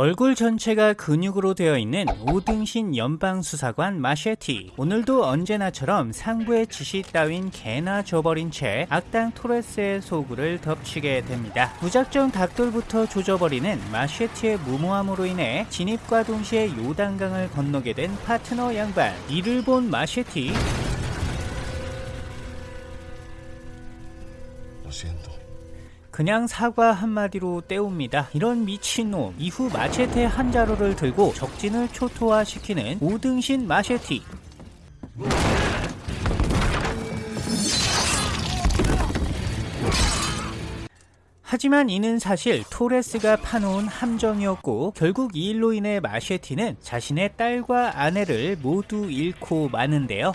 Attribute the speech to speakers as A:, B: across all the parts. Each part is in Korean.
A: 얼굴 전체가 근육으로 되어 있는 오등신 연방수사관 마셰티. 오늘도 언제나처럼 상부의 지시 따윈 개나 줘버린 채 악당 토레스의 소굴을 덮치게 됩니다. 무작정 닭돌부터 조져버리는 마셰티의 무모함으로 인해 진입과 동시에 요단강을 건너게 된 파트너 양반 이를 본 마셰티.
B: siento.
A: 그냥 사과 한마디로 때웁니다. 이런 미친놈. 이후 마체테 한 자루를 들고 적진을 초토화시키는 오등신 마체티. 하지만 이는 사실 토레스가 파놓은 함정이었고 결국 이 일로 인해 마셰티는 자신의 딸과 아내를 모두 잃고 마는데요.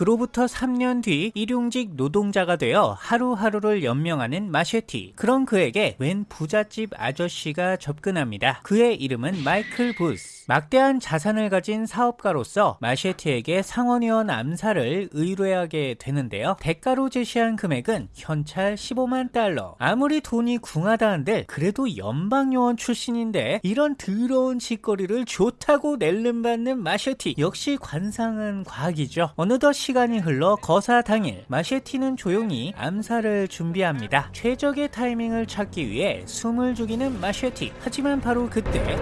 A: 그로부터 3년 뒤 일용직 노동자가 되어 하루하루를 연명하는 마셰티. 그런 그에게 웬 부잣집 아저씨가 접근합니다. 그의 이름은 마이클 부스. 막대한 자산을 가진 사업가로서 마셰티에게 상원의원 암살을 의뢰하게 되는데요. 대가로 제시한 금액은 현찰 15만 달러. 아무리 돈이 궁하다 한들 그래도 연방요원 출신인데 이런 더러운 짓거리를 좋다고 낼름받는 마셰티. 역시 관상은 과학이죠. 어느덧 시간이 흘러 거사 당일 마셰티는 조용히 암살을 준비합니다. 최적의 타이밍을 찾기 위해 숨을 죽이는 마셰티. 하지만 바로 그때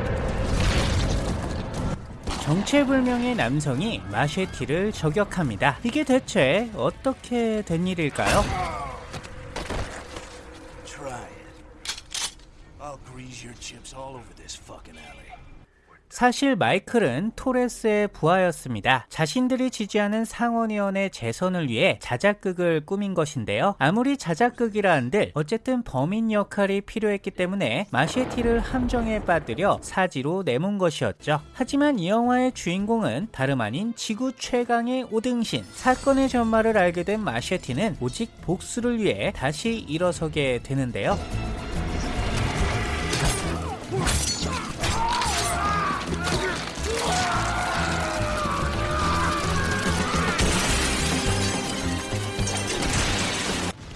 A: 정체불명의 남성이 마셰티를 저격합니다. 이게 대체 어떻게 된 일일까요? 사실 마이클은 토레스의 부하였습니다. 자신들이 지지하는 상원의원의 재선을 위해 자작극을 꾸민 것인데요. 아무리 자작극이라 한들 어쨌든 범인 역할이 필요했기 때문에 마셰티를 함정에 빠뜨려 사지로 내몬 것이었죠. 하지만 이 영화의 주인공은 다름 아닌 지구 최강의 오등신. 사건의 전말을 알게 된 마셰티는 오직 복수를 위해 다시 일어서게 되는데요.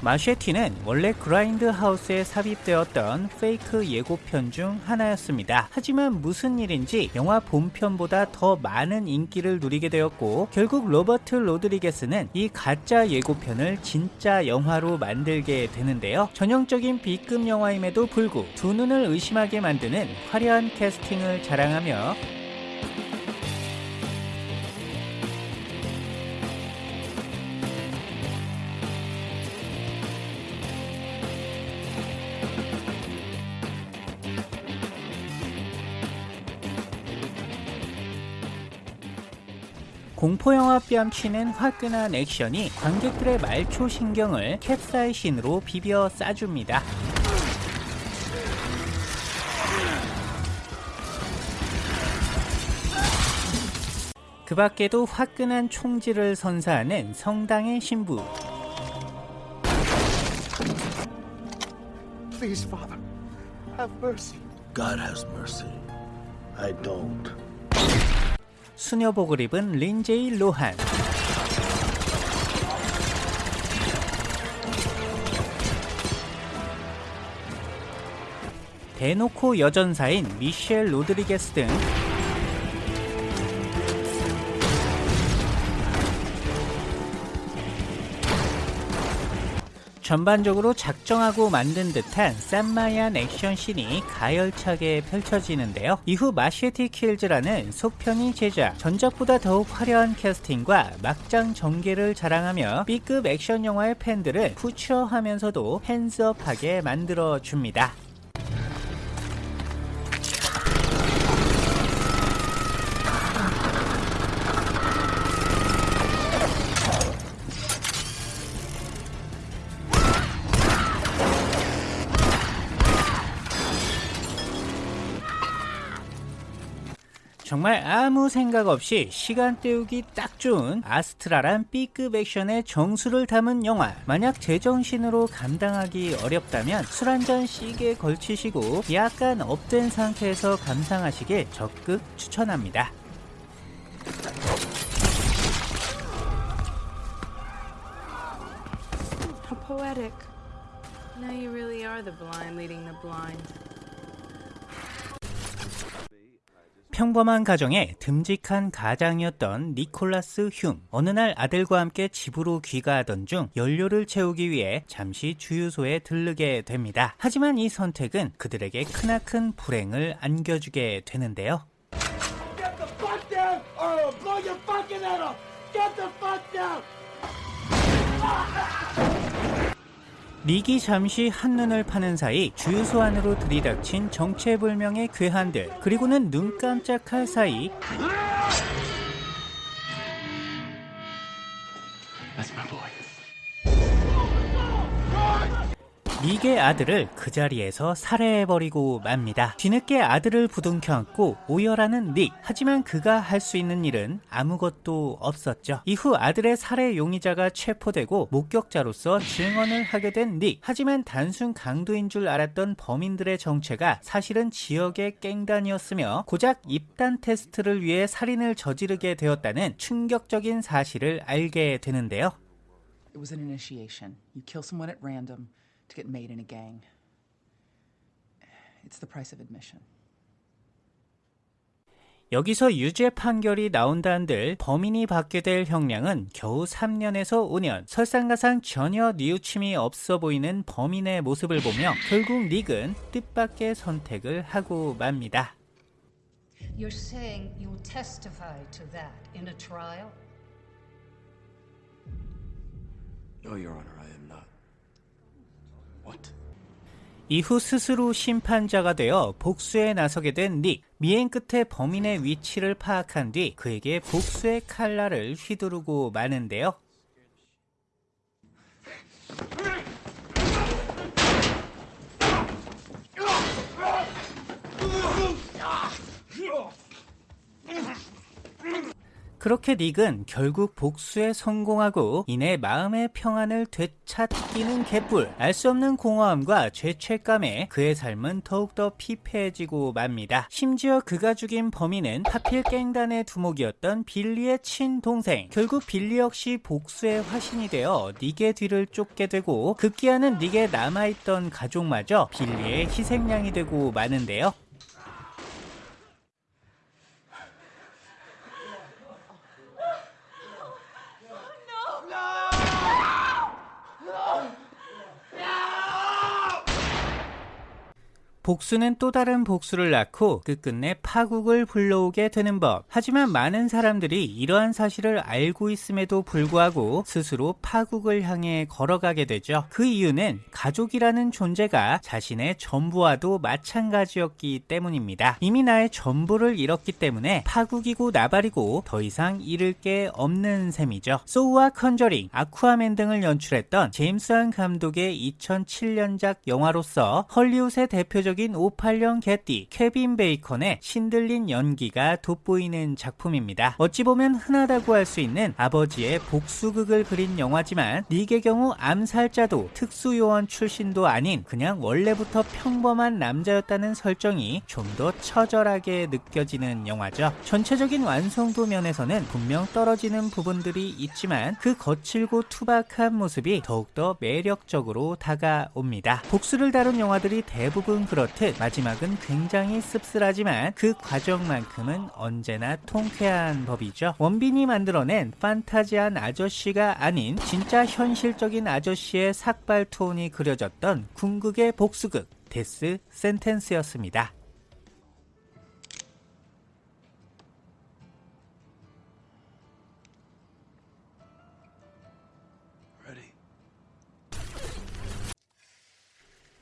A: 마셰티는 원래 그라인드 하우스에 삽입되었던 fake 예고편 중 하나였습니다. 하지만 무슨 일인지 영화 본편보다 더 많은 인기를 누리게 되었고 결국 로버트 로드리게스는 이 가짜 예고편을 진짜 영화로 만들게 되는데요. 전형적인 B급 영화임에도 불구 두 눈을 의심하게 만드는 화려한 캐스팅을 자랑하며 공포영화 뺨치는 화끈한 액션이 관객들의 말초 신경을 캡사이신으로 비벼 싸줍니다. 그 밖에도 화끈한 총질을 선사하는 성당의 신부.
B: Please, Father, have mercy.
C: God has mercy. I don't.
A: 수녀복을 입은 린제이 로한. 대놓고 여전사인 미셸 로드리게스 등 전반적으로 작정하고 만든 듯한 쌈마이한 액션씬이 가열차게 펼쳐지는데요. 이후 Machete Kills라는 속편이 제작, 전작보다 더욱 화려한 캐스팅과 막장 전개를 자랑하며 B급 액션 영화의 팬들을 푸처하면서도 핸즈업하게 만들어줍니다. 정말 아무 생각 없이 시간 때우기 딱 좋은 아스트라란 B급 액션의 정수를 담은 영화 만약 제정신으로 감당하기 어렵다면 술 한잔 시게 걸치시고 약간 업된 상태에서 감상하시길 적극 추천합니다
D: How poetic. Now you really are the blind leading the blind.
A: 평범한 가정의 듬직한 가장이었던 니콜라스 흉. 어느 날 아들과 함께 집으로 귀가하던 중 연료를 채우기 위해 잠시 주유소에 들르게 됩니다. 하지만 이 선택은 그들에게 크나큰 불행을 안겨주게 되는데요.
B: Get the fuck down or I'll blow your fucking head off! Get the fuck down!
A: 닉이 잠시 한눈을 파는 사이 주유소 안으로 들이닥친 정체불명의 괴한들 그리고는 눈 깜짝할 사이 닉의 아들을 그 자리에서 살해해버리고 맙니다. 뒤늦게 아들을 부둥켜 안고 오열하는 닉. 하지만 그가 할 수 있는 일은 아무것도 없었죠. 이후 아들의 살해 용의자가 체포되고 목격자로서 증언을 하게 된 닉. 하지만 단순 강도인 줄 알았던 범인들의 정체가 사실은 지역의 깽단이었으며 고작 입단 테스트를 위해 살인을 저지르게 되었다는 충격적인 사실을 알게 되는데요.
D: It was an initiation. You kill someone at random to get made in a gang. It's the price of admission.
A: 여기서 유죄 판결이 나온다 한들 범인이 받게 될 형량은 겨우 3년에서 5년. 설상가상 전혀 뉘우침이 없어 보이는 범인의 모습을 보며 결국 닉은 뜻밖의 선택을 하고 맙니다.
E: You're saying you'll testify to that in a trial?
C: No, Your Honor, I am not.
A: 이후 스스로 심판자가 되어 복수에 나서게 된 닉. 미행 끝에 범인의 위치를 파악한 뒤 그에게 복수의 칼날을 휘두르고 마는데요. 그렇게 닉은 결국 복수에 성공하고 이내 마음의 평안을 되찾기는 개뿔 알 수 없는 공허함과 죄책감에 그의 삶은 더욱더 피폐해지고 맙니다. 심지어 그가 죽인 범인은 하필 깽단의 두목이었던 빌리의 친동생 결국 빌리 역시 복수의 화신이 되어 닉의 뒤를 쫓게 되고 급기야는 닉에 남아있던 가족마저 빌리의 희생양이 되고 마는데요. 복수는 또 다른 복수를 낳고 끝끝내 파국을 불러오게 되는 법. 하지만 많은 사람들이 이러한 사실을 알고 있음에도 불구하고 스스로 파국을 향해 걸어가게 되죠. 그 이유는 가족이라는 존재가 자신의 전부와도 마찬가지였기 때문입니다. 이미 나의 전부를 잃었기 때문에 파국이고 나발이고 더 이상 잃을 게 없는 셈이죠. 쏘우와 컨저링, 아쿠아맨 등을 연출했던 제임스 한 감독의 2007년작 영화로서 헐리우드의 대표적 인 58년 개띠 케빈 베이컨의 신들린 연기가 돋보이는 작품입니다. 어찌 보면 흔하다고 할 수 있는 아버지의 복수극을 그린 영화지만 닉의 경우 암살자도 특수요원 출신도 아닌 그냥 원래부터 평범한 남자였다는 설정이 좀 더 처절하게 느껴지는 영화죠. 전체적인 완성도 면에서는 분명 떨어지는 부분들이 있지만 그 거칠고 투박한 모습이 더욱더 매력적으로 다가옵니다. 복수를 다룬 영화들이 대부분 그렇 듯 마지막은 굉장히 씁쓸하지만 그 과정만큼은 언제나 통쾌한 법이죠. 원빈이 만들어낸 판타지한 아저씨가 아닌 진짜 현실적인 아저씨의 삭발 톤이 그려졌던 궁극의 복수극 데스 센텐스였습니다.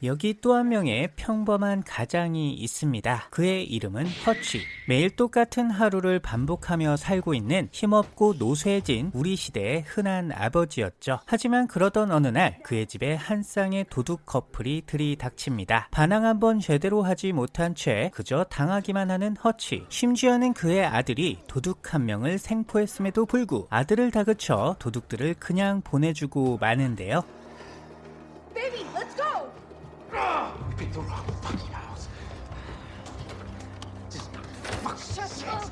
A: 여기 또 한 명의 평범한 가장이 있습니다. 그의 이름은 허치. 매일 똑같은 하루를 반복하며 살고 있는 힘없고 노쇠진 우리 시대의 흔한 아버지였죠. 하지만 그러던 어느 날 그의 집에 한 쌍의 도둑 커플이 들이닥칩니다. 반항 한번 제대로 하지 못한 채 그저 당하기만 하는 허치. 심지어는 그의 아들이 도둑 한 명을 생포했음에도 불구 아들을 다그쳐 도둑들을 그냥 보내주고 마는데요.
F: Let's go!
B: Pick the wrong fucking house. Just fuck
F: Shut up!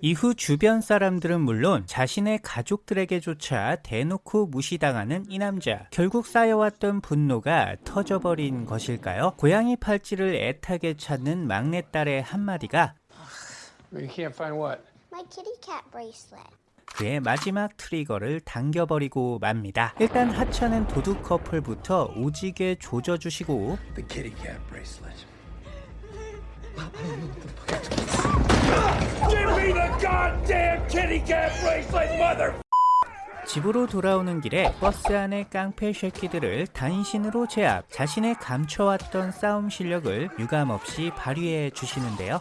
A: 이후 주변 사람들은 물론 자신의 가족들에게조차 대놓고 무시당하는 이 남자. 결국 쌓여왔던 분노가 터져버린 것일까요? 고양이 팔찌를 애타게 찾는 막내딸의 한마디가
G: You can't find what?
H: My kitty cat bracelet.
A: 그의 마지막 트리거를 당겨버리고 맙니다. 일단 하찮은 도둑 커플부터 오지게 조져주시고
B: The kitty cat bracelet. Give me the goddamn kitty cat bracelet, mother.
A: 집으로 돌아오는 길에 버스 안의 깡패 쉐키들을 단신으로 제압, 자신의 감춰왔던 싸움 실력을 유감없이 발휘해 주시는데요.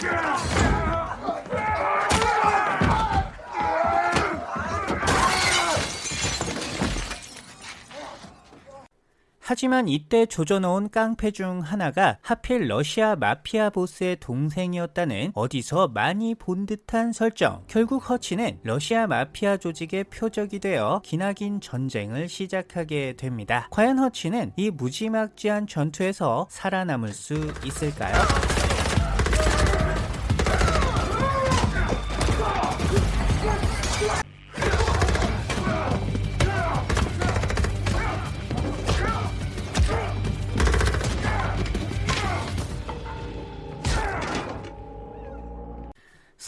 A: Yeah! 하지만 이때 조져놓은 깡패 중 하나가 하필 러시아 마피아 보스의 동생이었다는 어디서 많이 본 듯한 설정. 결국 허치는 러시아 마피아 조직의 표적이 되어 기나긴 전쟁을 시작하게 됩니다. 과연 허치는 이 무지막지한 전투에서 살아남을 수 있을까요?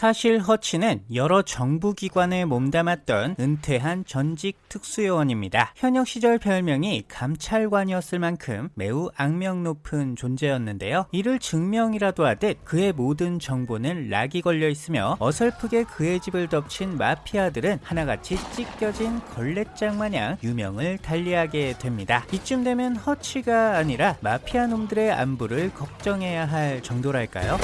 A: 사실 허치는 여러 정부기관에 몸담았던 은퇴한 전직 특수요원입니다. 현역 시절 별명이 감찰관이었을 만큼 매우 악명 높은 존재였는데요. 이를 증명이라도 하듯 그의 모든 정보는 락이 걸려 있으며 어설프게 그의 집을 덮친 마피아들은 하나같이 찢겨진 걸레장 마냥 유명을 달리하게 됩니다. 이쯤 되면 허치가 아니라 마피아 놈들의 안부를 걱정해야 할 정도랄까요?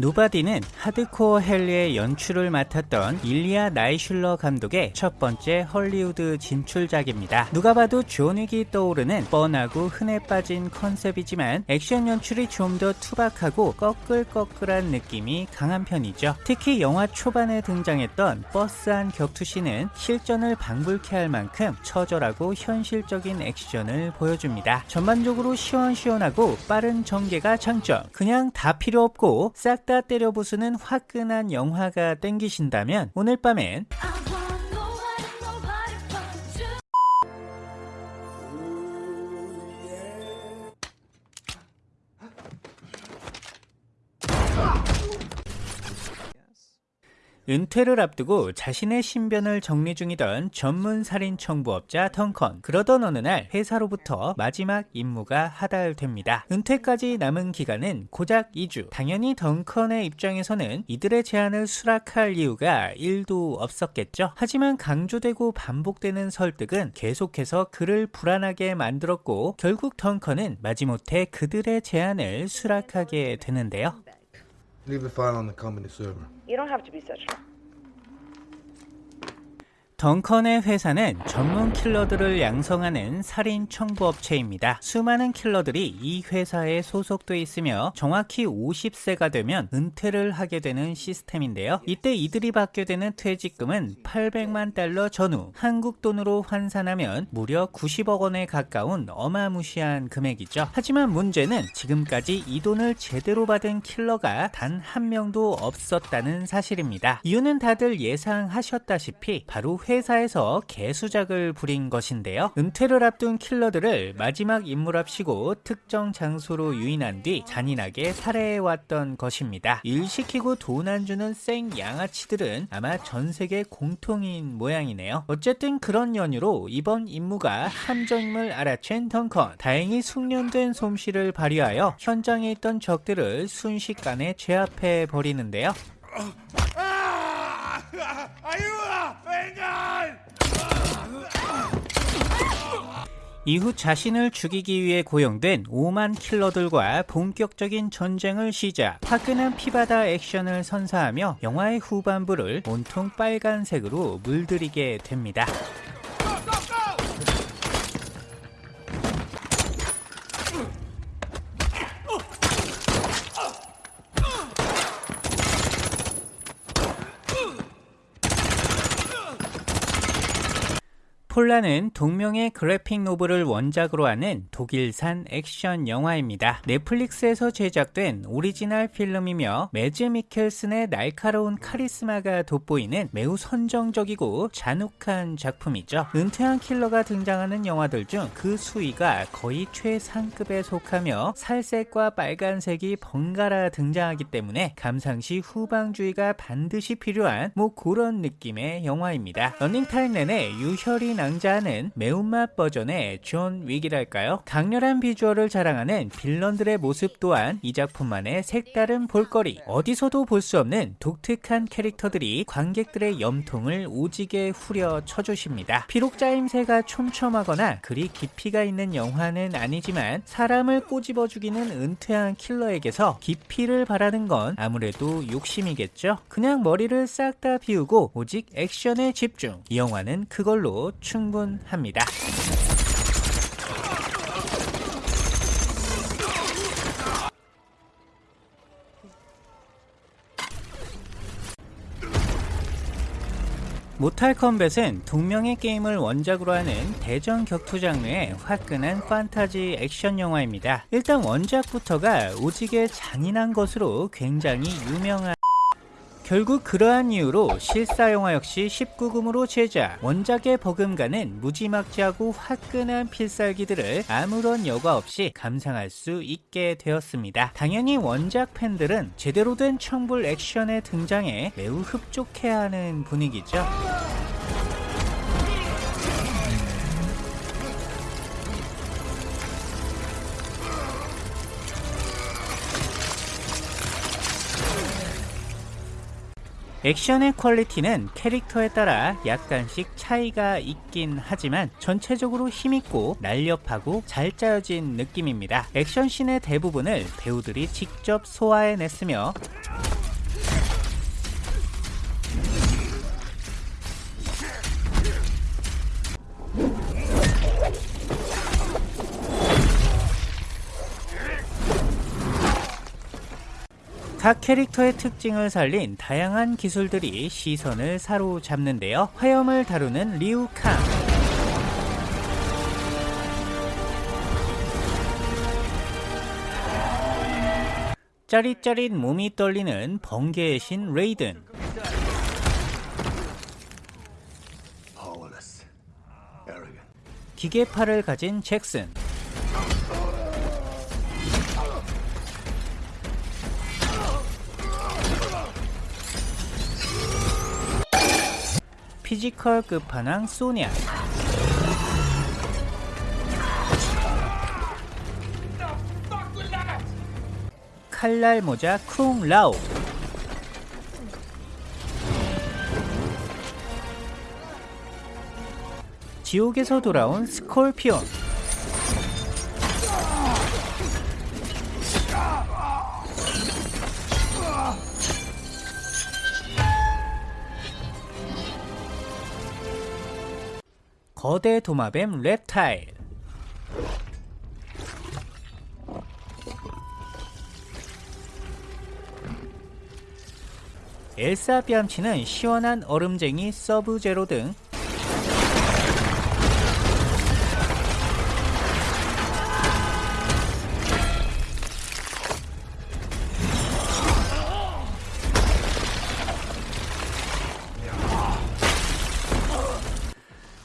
A: 노바디는 하드코어 헨리의 연출을 맡았던 일리아 나이슐러 감독의 첫 번째 헐리우드 진출작입니다. 누가 봐도 존 윅이 떠오르는 뻔하고 흔해 빠진 컨셉이지만 액션 연출이 좀 더 투박하고 꺼끌꺼끌한 느낌이 강한 편이죠. 특히 영화 초반에 등장했던 버스 안 격투씬은 실전을 방불케 할 만큼 처절하고 현실적인 액션을 보여줍니다. 전반적으로 시원시원하고 빠른 전개가 장점. 그냥 다 필요 없고 싹다 때려 부수는 화끈한 영화가 땡기신다면 오늘 밤엔 은퇴를 앞두고 자신의 신변을 정리 중이던 전문 살인 청부업자 덩컨. 그러던 어느 날 회사로부터 마지막 임무가 하달됩니다. 은퇴까지 남은 기간은 고작 2주. 당연히 덩컨의 입장에서는 이들의 제안을 수락할 이유가 1도 없었겠죠. 하지만 강조되고 반복되는 설득은 계속해서 그를 불안하게 만들었고 결국 덩컨은 마지못해 그들의 제안을 수락하게 되는데요.
I: Leave the file on the company server.
F: You don't have to be such.
A: 덩컨의 회사는 전문 킬러들을 양성하는 살인 청부 업체입니다. 수많은 킬러들이 이 회사에 소속돼 있으며 정확히 50세가 되면 은퇴를 하게 되는 시스템인데요. 이때 이들이 받게 되는 퇴직금은 800만 달러 전후, 한국 돈으로 환산하면 무려 90억 원에 가까운 어마무시한 금액이죠. 하지만 문제는 지금까지 이 돈을 제대로 받은 킬러가 단 한 명도 없었다는 사실입니다. 이유는 다들 예상하셨다시피 바로 회 사에서 개수작을 부린 것인데요. 은퇴를 앞둔 킬러들을 마지막 임무랍시고 특정 장소로 유인한 뒤 잔인하게 살해해왔던 것입니다. 일 시키고 돈 안 주는 생 양아치들은 아마 전 세계 공통인 모양이네요. 어쨌든 그런 연유로 이번 임무가 함정임을 알아챈 덩컨. 다행히 숙련된 솜씨를 발휘하여 현장에 있던 적들을 순식간에 제압해 버리는데요.
B: ¡Ayuda! ¡Vengan!
A: 이후 자신을 죽이기 위해 고용된 5만 킬러들과 본격적인 전쟁을 시작. 화끈한 피바다 액션을 선사하며 영화의 후반부를 온통 빨간색으로 물들이게 됩니다. 폴라는 동명의 그래픽 노블을 원작으로 하는 독일산 액션 영화입니다. 넷플릭스에서 제작된 오리지널 필름이며 매즈 미켈슨의 날카로운 카리스마가 돋보이는 매우 선정적이고 잔혹한 작품이죠. 은퇴한 킬러가 등장하는 영화들 중 그 수위가 거의 최상급에 속하며 살색과 빨간색이 번갈아 등장하기 때문에 감상시 후방주의가 반드시 필요한 뭐 그런 느낌의 영화입니다. 런닝타임 내내 유혈이 낭자하는 매운맛 버전의 존 윅이랄까요? 강렬한 비주얼을 자랑하는 빌런들의 모습 또한 이 작품만의 색다른 볼거리 어디서도 볼 수 없는 독특한 캐릭터들이 관객들의 염통을 오지게 후려 쳐주십니다. 비록 짜임새가 촘촘하거나 그리 깊이가 있는 영화는 아니지만 사람을 꼬집어 죽이는 은퇴한 킬러에게서 깊이를 바라는 건 아무래도 욕심이겠죠? 그냥 머리를 싹 다 비우고 오직 액션에 집중 이 영화는 그걸로 충분합니다. 모탈 컴뱃은 동명의 게임을 원작으로 하는 대전 격투 장르의 화끈한 판타지 액션 영화입니다. 일단 원작부터가 오지게 잔인한 것으로 굉장히 유명한 결국 그러한 이유로 실사 영화 역시 19금으로 제작 원작의 버금가는 무지막지하고 화끈한 필살기들을 아무런 여과 없이 감상할 수 있게 되었습니다. 당연히 원작 팬들은 제대로 된 청불 액션의 등장에 매우 흡족해하는 분위기죠 액션의 퀄리티는 캐릭터에 따라 약간씩 차이가 있긴 하지만 전체적으로 힘있고 날렵하고 잘 짜여진 느낌입니다. 액션씬의 대부분을 배우들이 직접 소화해냈으며 각 캐릭터의 특징을 살린 다양한 기술들이 시선을 사로잡는데요. 화염을 다루는 리우캉 짜릿짜릿 몸이 떨리는 번개의 신 레이든. 기계팔을 가진 잭슨 피지컬 끝판왕 소냐 칼날 모자 쿵 라오. 지옥에서 돌아온 스콜피온 거대 도마뱀 랩타일. 엘사 뺨치는 시원한 얼음쟁이 서브제로 등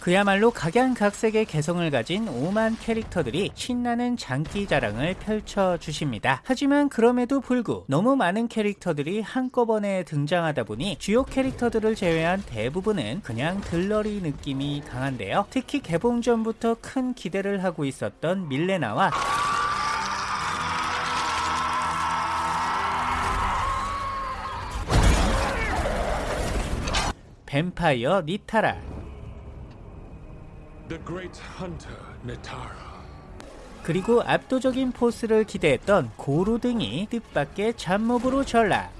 A: 그야말로 각양각색의 개성을 가진 오만 캐릭터들이 신나는 장기 자랑을 펼쳐주십니다. 하지만 그럼에도 불구 너무 많은 캐릭터들이 한꺼번에 등장하다 보니 주요 캐릭터들을 제외한 대부분은 그냥 들러리 느낌이 강한데요. 특히 개봉 전부터 큰 기대를 하고 있었던 밀레나와 뱀파이어 니타라 그리고 압도적인 포스를 기대했던 고루 등이 뜻밖의 잡몹으로 전락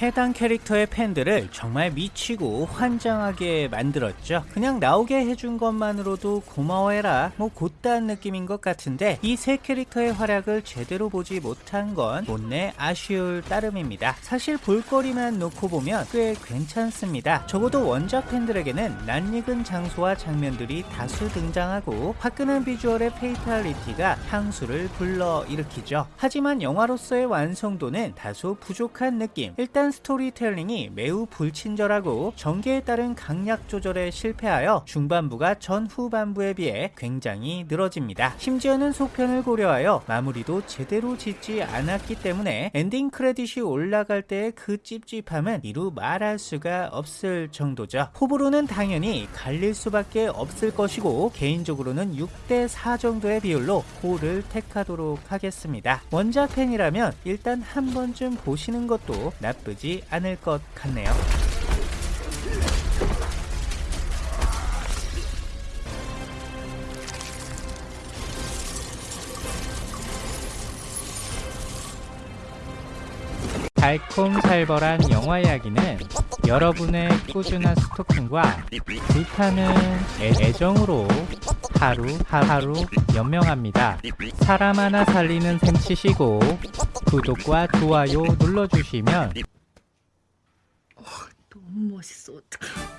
A: 해당 캐릭터의 팬들을 정말 미치고 환장하게 만들었죠. 그냥 나오게 해준 것만으로도 고마워해라 뭐 곧다한 느낌인 것 같은데 이 세 캐릭터의 활약을 제대로 보지 못한 건 못내 아쉬울 따름입니다. 사실 볼거리만 놓고 보면 꽤 괜찮습니다. 적어도 원작 팬들에게는 낯익은 장소와 장면들이 다수 등장하고 화끈한 비주얼의 fatality가 향수를 불러일으키죠. 하지만 영화로서의 완성도는 다소 부족한 느낌. 일단 스토리텔링이 매우 불친절하고 전개에 따른 강약 조절에 실패하여 중반부가 전 후반부에 비해 굉장히 늘어집니다. 심지어는 속편을 고려하여 마무리도 제대로 짓지 않았기 때문에 엔딩 크레딧이 올라갈 때의 그 찝찝함은 이루 말할 수가 없을 정도죠. 호불호는 당연히 갈릴 수밖에 없을 것이고 개인적으로는 6대4 정도의 비율로 호를 택하도록 하겠습니다. 원작 팬이라면 일단 한 번쯤 보시는 것도 나쁘지 않을 것 같네요. 달콤살벌한 영화 이야기는 여러분의 꾸준한 스토킹과 불타는 애- 애정으로 하루 하루 연명합니다. 사람 하나 살리는 셈 치시고 구독과 좋아요 눌러주시면
F: 너무 멋있어. 어떡해.